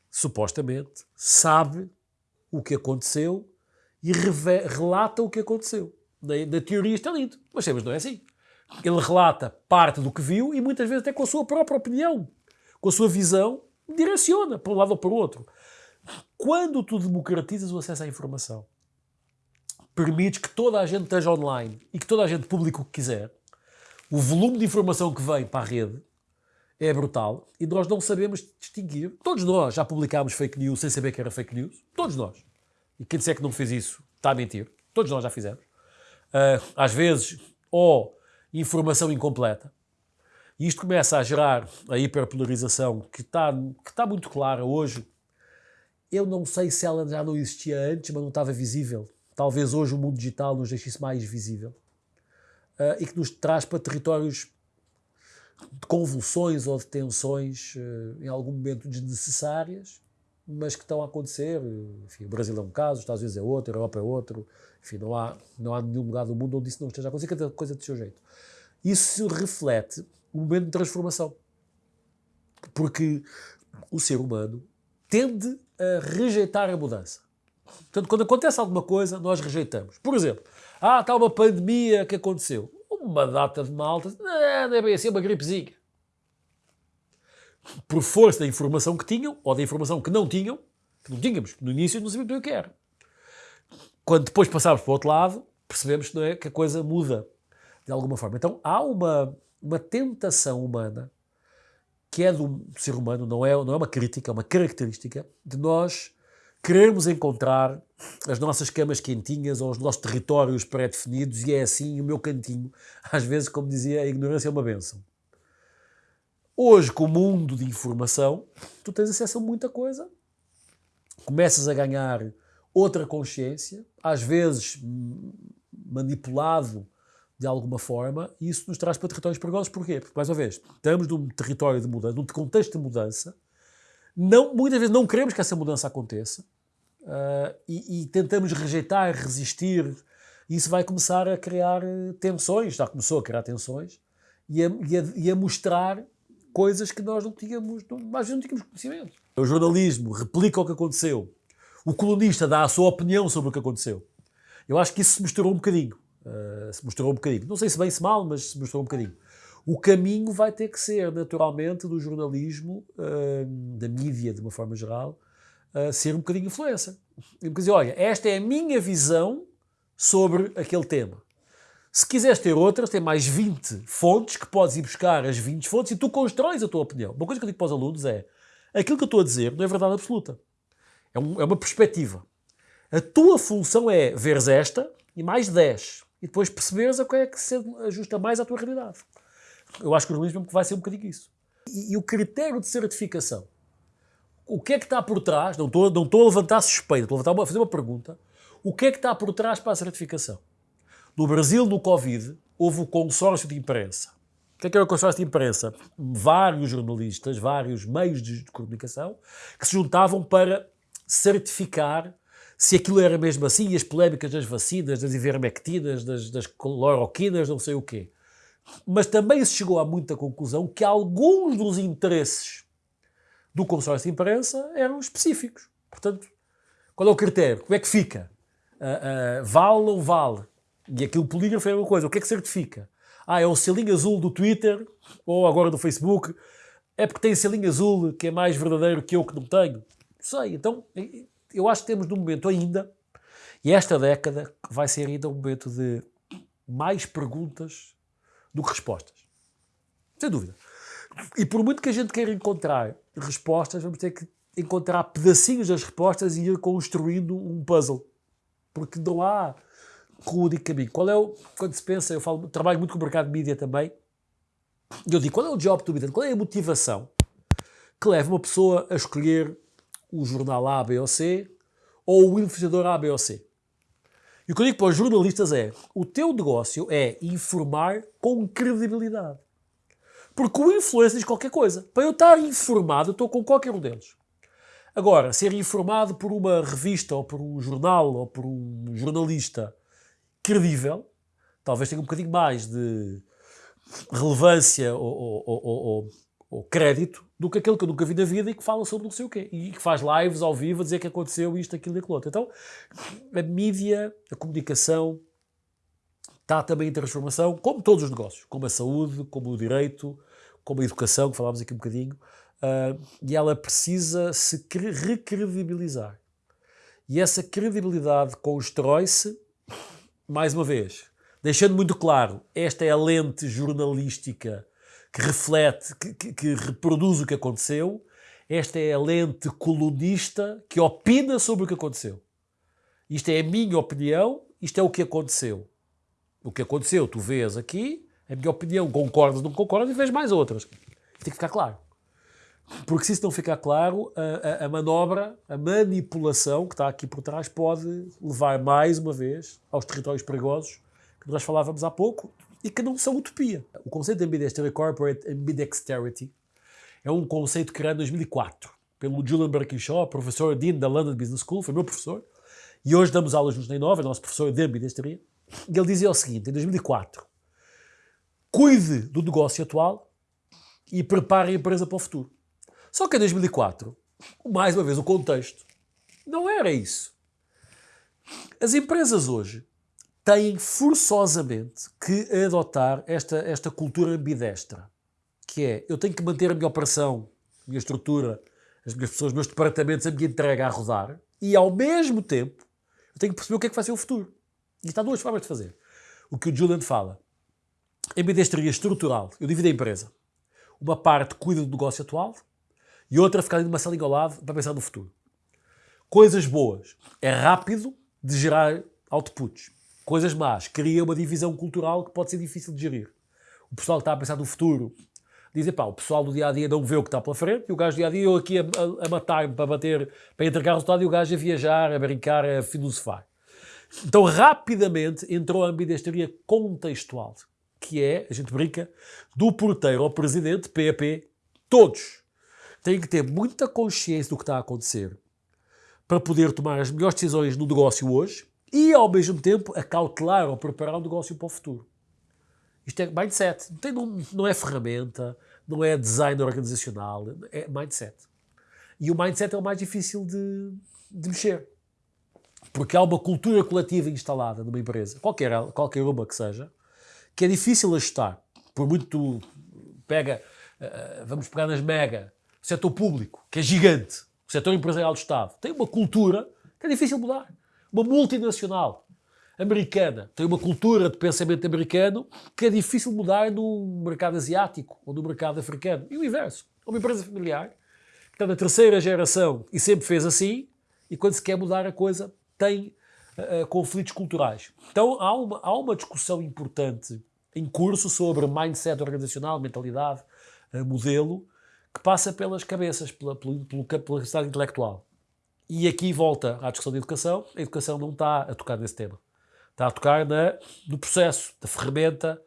supostamente, sabe o que aconteceu e relata o que aconteceu. Na, na teoria é lindo, mas sabemos não é assim. Ele relata parte do que viu e muitas vezes até com a sua própria opinião, com a sua visão, direciona para um lado ou para o outro. Quando tu democratizas o acesso à informação, permites que toda a gente esteja online e que toda a gente publique o que quiser, o volume de informação que vem para a rede é brutal e nós não sabemos distinguir. Todos nós já publicámos fake news sem saber que era fake news. Todos nós. E quem disser que não fez isso está a mentir. Todos nós já fizemos. Uh, às vezes, ou informação incompleta. E isto começa a gerar a hiperpolarização que está, que está muito clara hoje. Eu não sei se ela já não existia antes, mas não estava visível. Talvez hoje o mundo digital nos deixe mais visível. Uh, e que nos traz para territórios de convulsões ou de tensões uh, em algum momento desnecessárias, mas que estão a acontecer. Enfim, o Brasil é um caso, os Estados Unidos é outro, a Europa é outro. Enfim, não há, não há nenhum lugar do mundo onde isso não esteja a acontecer, cada coisa do seu jeito. Isso reflete um momento de transformação. Porque o ser humano tende a rejeitar a mudança. Portanto, quando acontece alguma coisa, nós rejeitamos. Por exemplo, ah, está uma pandemia que aconteceu. Uma data de malta, não é bem assim, uma gripezinha. Por força da informação que tinham, ou da informação que não tinham, que não tínhamos, no início não sabíamos o que era. Quando depois passávamos para o outro lado, percebemos é, que a coisa muda de alguma forma. Então há uma, uma tentação humana que é do ser humano, não é, não é uma crítica, é uma característica de nós querermos encontrar as nossas camas quentinhas ou os nossos territórios pré-definidos e é assim o meu cantinho. Às vezes, como dizia, a ignorância é uma benção. Hoje, com o mundo de informação, tu tens acesso a muita coisa, começas a ganhar outra consciência, às vezes manipulado de alguma forma, e isso nos traz para territórios perigosos. Porquê? Porque, mais uma vez, estamos num território de mudança, num contexto de mudança, não, muitas vezes não queremos que essa mudança aconteça uh, e, e, tentamos rejeitar, resistir, e isso vai começar a criar tensões, já começou a criar tensões, e a, e a, e a mostrar coisas que nós não tínhamos, não, vezes não tínhamos conhecimento. O jornalismo replica o que aconteceu, o colunista dá a sua opinião sobre o que aconteceu. Eu acho que isso se mostrou um bocadinho. Uh, se mostrou um bocadinho. Não sei se bem se mal, mas se mostrou um bocadinho. O caminho vai ter que ser, naturalmente, do jornalismo, uh, da mídia, de uma forma geral, uh, ser um bocadinho influência. E dizer, olha, esta é a minha visão sobre aquele tema. Se quiseres ter outras, tem mais 20 fontes que podes ir buscar as 20 fontes e tu constróis a tua opinião. Uma coisa que eu digo para os alunos é, aquilo que eu estou a dizer não é verdade absoluta. É, um, é uma perspectiva. A tua função é veres esta e mais 10. E depois perceberes a qual é que se ajusta mais à tua realidade. Eu acho que o jornalismo vai ser um bocadinho isso. E, e, o critério de certificação. O que é que está por trás? Não estou, não estou a levantar suspeita, estou a, levantar uma, a fazer uma pergunta. O que é que está por trás para a certificação? No Brasil, no Covid, houve o consórcio de imprensa. O que é que era o consórcio de imprensa? Vários jornalistas, vários meios de comunicação que se juntavam para certificar se aquilo era mesmo assim, e as polémicas das vacinas, das ivermectinas, das, das cloroquinas, não sei o quê. Mas também se chegou a muita conclusão que alguns dos interesses do consórcio de imprensa eram específicos. Portanto, qual é o critério? Como é que fica? Uh, uh, vale ou vale? E aquilo polígrafo é uma coisa. O que é que certifica? Ah, é o selinho azul do Twitter ou agora do Facebook. É porque tem selinho azul que é mais verdadeiro que eu que não tenho sei. Então, eu acho que temos num momento ainda, e esta década vai ser ainda um momento de mais perguntas do que respostas. Sem dúvida. E por muito que a gente queira encontrar respostas, vamos ter que encontrar pedacinhos das respostas e ir construindo um puzzle. Porque não há único caminho. Qual é o, quando se pensa, eu falo, trabalho muito com o mercado de mídia também, eu digo, qual é o job be done? Qual é a motivação que leva uma pessoa a escolher o jornal A, B ou C ou o influenciador A, B ou C? E o que eu digo para os jornalistas é, o teu negócio é informar com credibilidade. Porque o influencer diz qualquer coisa. Para eu estar informado, eu estou com qualquer um deles. Agora, ser informado por uma revista ou por um jornal ou por um jornalista credível, talvez tenha um bocadinho mais de relevância ou, ou, ou, ou, crédito do que aquele que eu nunca vi na vida e que fala sobre não sei o quê. E que faz lives ao vivo a dizer que aconteceu isto, aquilo e aquilo outro. Então, a mídia, a comunicação, está também em transformação, como todos os negócios, como a saúde, como o direito, como a educação, que falámos aqui um bocadinho, Uh, e ela precisa se recredibilizar. E essa credibilidade constrói-se, mais uma vez, deixando muito claro, esta é a lente jornalística que reflete, que, que, que reproduz o que aconteceu, esta é a lente colunista que opina sobre o que aconteceu. Isto é a minha opinião, isto é o que aconteceu. O que aconteceu, tu vês aqui, a minha opinião, concordas, não concordas, e vês mais outras. Tem que ficar claro. Porque se isso não ficar claro, a, a, a, manobra, a manipulação que está aqui por trás pode levar mais uma vez aos territórios perigosos que nós falávamos há pouco e que não são utopia. O conceito de ambidextrity, corporate ambidexterity, é um conceito criado em 2004 pelo Julian Birkinshaw, professor Dean da London Business School, foi meu professor, e hoje damos aulas juntos na Inova, é nosso professor de ambidexteria, e ele dizia o seguinte, em 2004, cuide do negócio atual e prepare a empresa para o futuro. Só que em 2004, mais uma vez, o contexto não era isso. As empresas hoje têm forçosamente que adotar esta, esta cultura ambidestra, que é, eu tenho que manter a minha operação, a minha estrutura, as minhas pessoas, os meus departamentos, a minha entrega a rodar, e ao mesmo tempo eu tenho que perceber o que é que vai ser o futuro. E está duas formas de fazer. O que o Julian fala. Ambidestria estrutural. Eu divido a empresa. Uma parte cuida do negócio atual, e outra ficar ali numa salinha ao lado para pensar no futuro. Coisas boas. É rápido de gerar outputs. Coisas más. Cria uma divisão cultural que pode ser difícil de gerir. O pessoal que está a pensar no futuro diz, pá, o pessoal do dia-a-dia -dia não vê o que está pela frente e o gajo do dia-a-dia, eu aqui a, a, a matar-me para bater, para entregar o resultado e o gajo a viajar, a brincar, a filosofar. Então, rapidamente entrou a ambidestria contextual, que é, a gente brinca, do porteiro ao presidente, PAP, todos tem que ter muita consciência do que está a acontecer para poder tomar as melhores decisões no negócio hoje e, ao mesmo tempo, acautelar ou preparar o negócio para o futuro. Isto é mindset. Não, tem, não, não é ferramenta, não é design organizacional, é mindset. E o mindset é o mais difícil de, de mexer. Porque há uma cultura coletiva instalada numa empresa, qualquer, qualquer uma que seja, que é difícil ajustar. Por muito pega, uh, vamos pegar nas mega, setor público, que é gigante, o setor empresarial do Estado, tem uma cultura que é difícil mudar. Uma multinacional americana tem uma cultura de pensamento americano que é difícil mudar no mercado asiático ou no mercado africano. E o inverso. Uma empresa familiar que está na terceira geração e sempre fez assim, e quando se quer mudar a coisa tem uh, conflitos culturais. Então há uma, há uma discussão importante em curso sobre mindset organizacional, mentalidade, uh, modelo, que passa pelas cabeças, pela, pela, pela capacidade intelectual. E aqui volta à discussão da educação, a educação não está a tocar nesse tema. Está a tocar na, no processo, da ferramenta,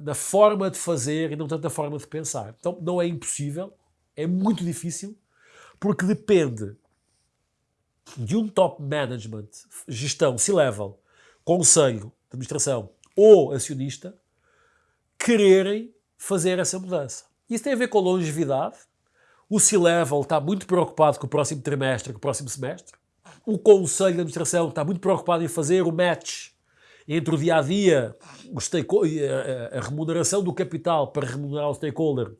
na, forma de fazer e não tanto na forma de pensar. Então não é impossível, é muito difícil, porque depende de um top management, gestão, C-level, conselho administração ou acionista, quererem fazer essa mudança. Isso tem a ver com longevidade. O C-Level está muito preocupado com o próximo trimestre, com o próximo semestre. O Conselho de Administração está muito preocupado em fazer o match entre o dia-a-dia, -dia, a remuneração do capital para remunerar o stakeholder,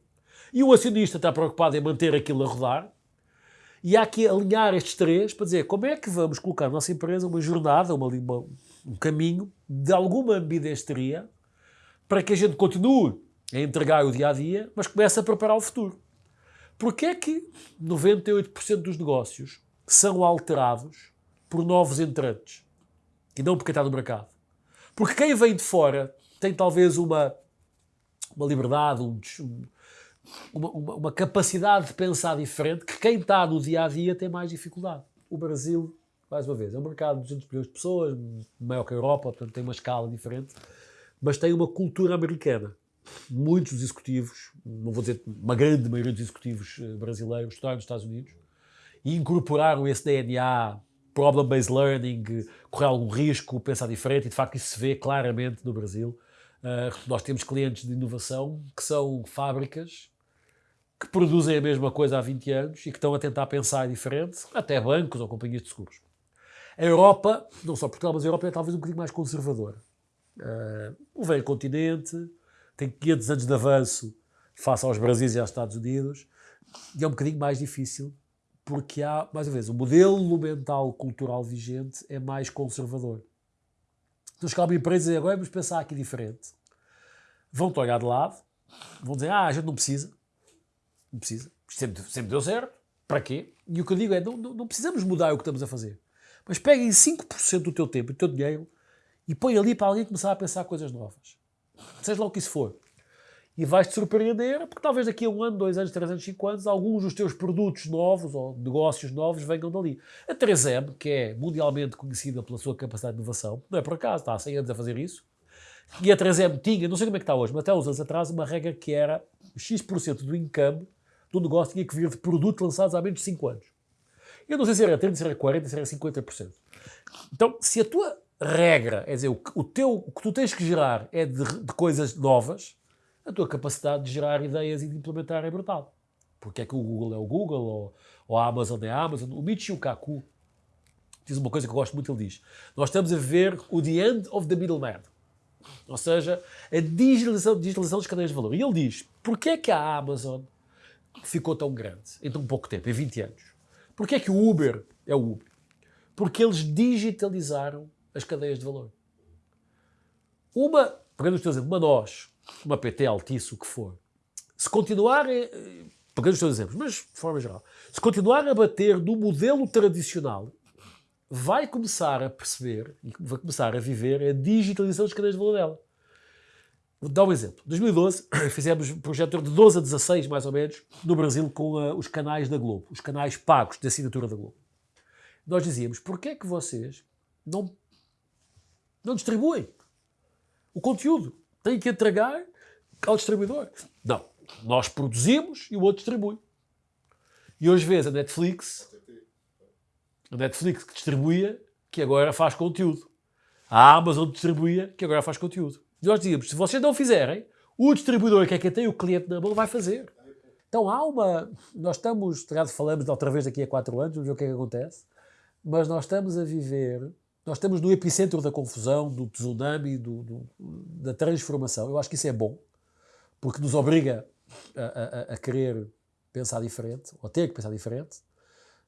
e o acionista está preocupado em manter aquilo a rodar. E há que alinhar estes três para dizer como é que vamos colocar na nossa empresa uma jornada, uma, uma, um caminho de alguma ambidestria para que a gente continue a entregar o dia a dia, mas comece a preparar o futuro. Porquê é que 98% dos negócios são alterados por novos entrantes e não por quem está no mercado? Porque quem vem de fora tem talvez uma, uma liberdade, um, uma, uma, uma, capacidade de pensar diferente que quem está no dia a dia tem mais dificuldade. O Brasil, mais uma vez, é um mercado de 200 milhões de pessoas, maior que a Europa, portanto tem uma escala diferente, mas tem uma cultura americana. Muitos executivos, não vou dizer uma grande maioria dos executivos eh, brasileiros, estudaram nos Estados Unidos e incorporaram esse DNA, problem-based learning, correr algum risco, pensar diferente, e de facto isso se vê claramente no Brasil. Uh, nós temos clientes de inovação que são fábricas que produzem a mesma coisa há 20 anos e que estão a tentar pensar diferente, até bancos ou companhias de seguros. A Europa, não só Portugal, mas a Europa é talvez um bocadinho mais conservadora. Uh, o velho continente tem 500 anos de avanço face aos Brasis e aos Estados Unidos e é um bocadinho mais difícil porque há, mais uma vez, o modelo mental cultural vigente é mais conservador. Então chegar uma empresa e agora vamos pensar aqui diferente. Vão-te olhar de lado, vão dizer, ah, a gente não precisa, não precisa. Sempre, sempre deu certo. Para quê? E o que eu digo é, não, não, não precisamos mudar o que estamos a fazer. Mas peguem 5% do teu tempo e do teu dinheiro e põe ali para alguém começar a pensar coisas novas. Seja lá o que isso for. E vais-te surpreender, porque talvez daqui a um ano, dois anos, três anos, cinco anos, alguns dos teus produtos novos ou negócios novos venham dali. A 3M, que é mundialmente conhecida pela sua capacidade de inovação, não é por acaso, está há 100 anos a fazer isso. E a 3M tinha, não sei como é que está hoje, mas até uns anos atrás, uma regra que era X% do income do negócio tinha que vir de produtos lançados há menos de 5 anos. Eu não sei se era 30, se era 40, se era 50%. Então, se a tua regra, é dizer, o, o, teu, o que tu tens que gerar é de, de, coisas novas, a tua capacidade de gerar ideias e de implementar é brutal. Porque é que o Google é o Google, ou, ou a Amazon é a Amazon. O Michio Kaku diz uma coisa que eu gosto muito, ele diz, nós estamos a ver o the end of the middleman. Ou seja, a digitalização, digitalização das cadeias de valor. E ele diz, porquê é que a Amazon ficou tão grande em tão pouco tempo, em 20 anos? Porquê é que o Uber é o Uber? Porque eles digitalizaram as cadeias de valor. Uma, pegando os teus exemplos, uma nós, uma PT, Altice, o que for, se continuar, pegando os teus exemplos, mas de forma geral, se continuar a bater no modelo tradicional, vai começar a perceber e vai começar a viver a digitalização das cadeias de valor dela. Vou dar um exemplo. Em 2012 fizemos um projeto de 12 a 16, mais ou menos, no Brasil com uh, os canais da Globo, os canais pagos de assinatura da Globo. Nós dizíamos, porquê é que vocês não, não distribuem o conteúdo? Têm que entregar ao distribuidor. Não. Nós produzimos e o outro distribui. E hoje vês a Netflix, a Netflix que distribuía, que agora faz conteúdo. A Amazon distribuía, que agora faz conteúdo. E nós dizíamos, se vocês não fizerem, o distribuidor, que é quem tem o cliente na mão, vai fazer. Então há uma... Nós estamos, falamos de outra vez daqui a quatro anos, vamos ver o que é que acontece, mas nós estamos a viver, nós estamos no epicentro da confusão, do tsunami, do, do, da transformação. Eu acho que isso é bom, porque nos obriga a, a, a querer pensar diferente, ou ter que pensar diferente,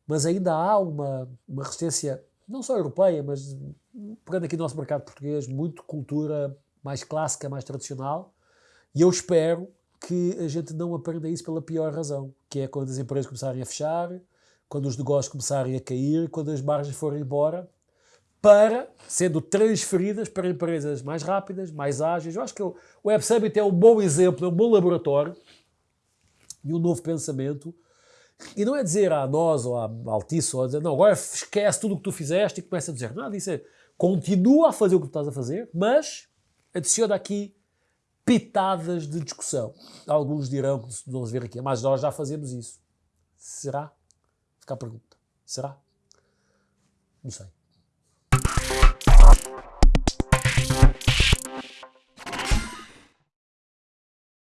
mas ainda há uma, uma resistência, não só europeia, mas pegando aqui no nosso mercado português, muito cultura mais clássica, mais tradicional, e eu espero que a gente não aprenda isso pela pior razão, que é quando as empresas começarem a fechar, quando os negócios começarem a cair, quando as margens forem embora, para sendo transferidas para empresas mais rápidas, mais ágeis. Eu acho que o Web Summit é um bom exemplo, é um bom laboratório e um novo pensamento. E não é dizer a nós ou a Altice, ou a dizer, não, agora esquece tudo o que tu fizeste e começa a dizer, nada disso é, continua a fazer o que tu estás a fazer, mas adiciona aqui pitadas de discussão. Alguns dirão que vamos ver aqui, mas nós já fazemos isso. Será? Fica a pergunta. Será? Não sei.